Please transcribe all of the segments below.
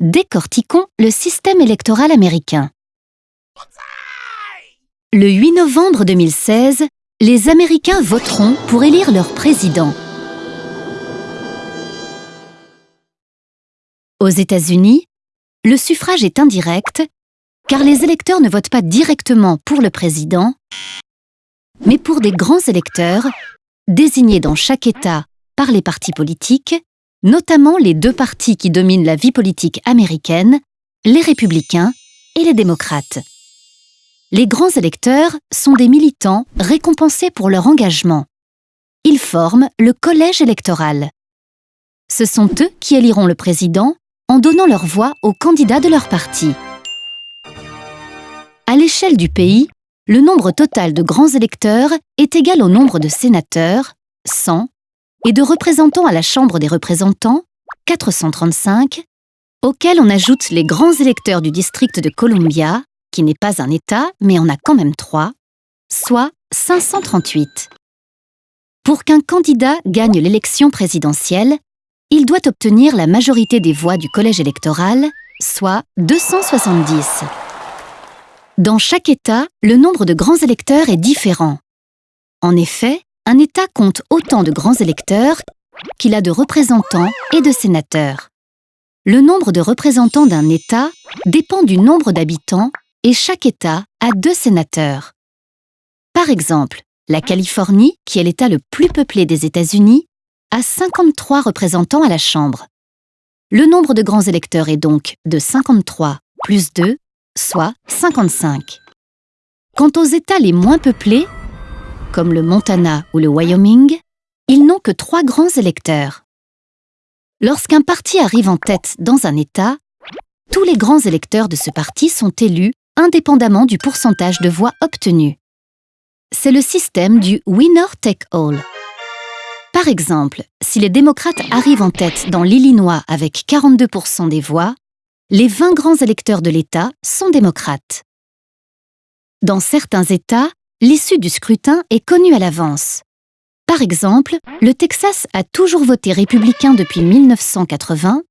décortiquons le système électoral américain. Le 8 novembre 2016, les Américains voteront pour élire leur président. Aux États-Unis, le suffrage est indirect car les électeurs ne votent pas directement pour le président, mais pour des grands électeurs désignés dans chaque État par les partis politiques, notamment les deux partis qui dominent la vie politique américaine, les républicains et les démocrates. Les grands électeurs sont des militants récompensés pour leur engagement. Ils forment le collège électoral. Ce sont eux qui éliront le président en donnant leur voix aux candidats de leur parti. À l'échelle du pays, le nombre total de grands électeurs est égal au nombre de sénateurs, 100, et de représentants à la Chambre des représentants, 435, auxquels on ajoute les grands électeurs du district de Columbia, qui n'est pas un État, mais en a quand même trois, soit 538. Pour qu'un candidat gagne l'élection présidentielle, il doit obtenir la majorité des voix du collège électoral, soit 270. Dans chaque État, le nombre de grands électeurs est différent. En effet, un État compte autant de grands électeurs qu'il a de représentants et de sénateurs. Le nombre de représentants d'un État dépend du nombre d'habitants et chaque État a deux sénateurs. Par exemple, la Californie, qui est l'État le plus peuplé des États-Unis, a 53 représentants à la Chambre. Le nombre de grands électeurs est donc de 53 plus 2, soit 55. Quant aux États les moins peuplés, comme le Montana ou le Wyoming, ils n'ont que trois grands électeurs. Lorsqu'un parti arrive en tête dans un État, tous les grands électeurs de ce parti sont élus indépendamment du pourcentage de voix obtenues. C'est le système du winner take all. Par exemple, si les démocrates arrivent en tête dans l'Illinois avec 42% des voix, les 20 grands électeurs de l'État sont démocrates. Dans certains États, l'issue du scrutin est connue à l'avance. Par exemple, le Texas a toujours voté républicain depuis 1980,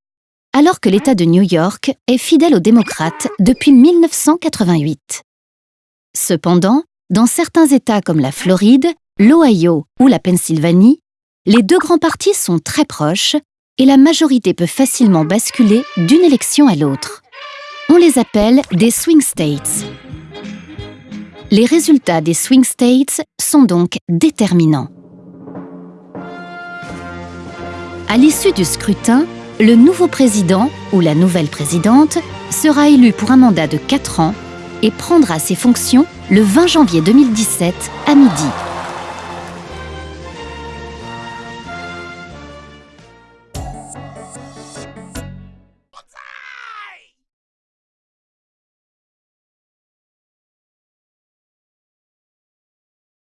alors que l'État de New York est fidèle aux démocrates depuis 1988. Cependant, dans certains États comme la Floride, l'Ohio ou la Pennsylvanie, les deux grands partis sont très proches et la majorité peut facilement basculer d'une élection à l'autre. On les appelle des swing states. Les résultats des swing states sont donc déterminants. À l'issue du scrutin, le nouveau président ou la nouvelle présidente sera élu pour un mandat de 4 ans et prendra ses fonctions le 20 janvier 2017 à midi.